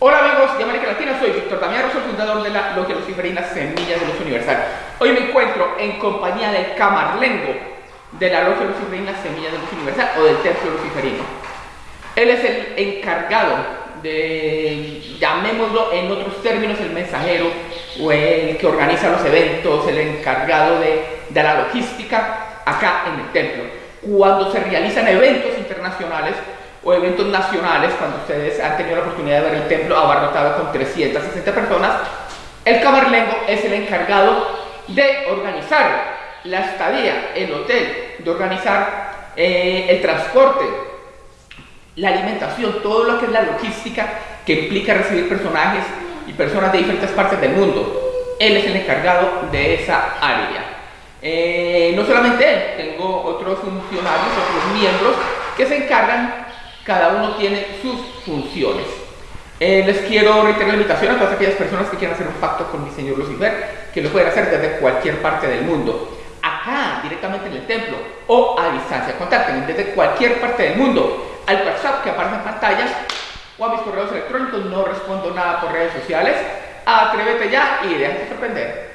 Hola amigos de América Latina, soy Víctor Damián soy fundador de la Logia Luciferina Semillas de Luz Universal. Hoy me encuentro en compañía del camarlengo de la Logia Luciferina Semillas de Luz Universal o del Templo Luciferino. Él es el encargado de, llamémoslo en otros términos, el mensajero o el que organiza los eventos, el encargado de, de la logística acá en el templo. Cuando se realizan eventos internacionales, o eventos nacionales, cuando ustedes han tenido la oportunidad de ver el templo abarrotado con 360 personas, el camarlengo es el encargado de organizar la estadía, el hotel, de organizar eh, el transporte, la alimentación, todo lo que es la logística que implica recibir personajes y personas de diferentes partes del mundo. Él es el encargado de esa área. Eh, no solamente él, tengo otros funcionarios, otros miembros que se encargan cada uno tiene sus funciones. Eh, les quiero reiterar la invitación a todas aquellas personas que quieran hacer un pacto con mi señor Lucifer, que lo pueden hacer desde cualquier parte del mundo. Acá, directamente en el templo, o a distancia. Contacten desde cualquier parte del mundo al WhatsApp que aparece en pantallas o a mis correos electrónicos. No respondo nada por redes sociales. Atrévete ya y déjate sorprender.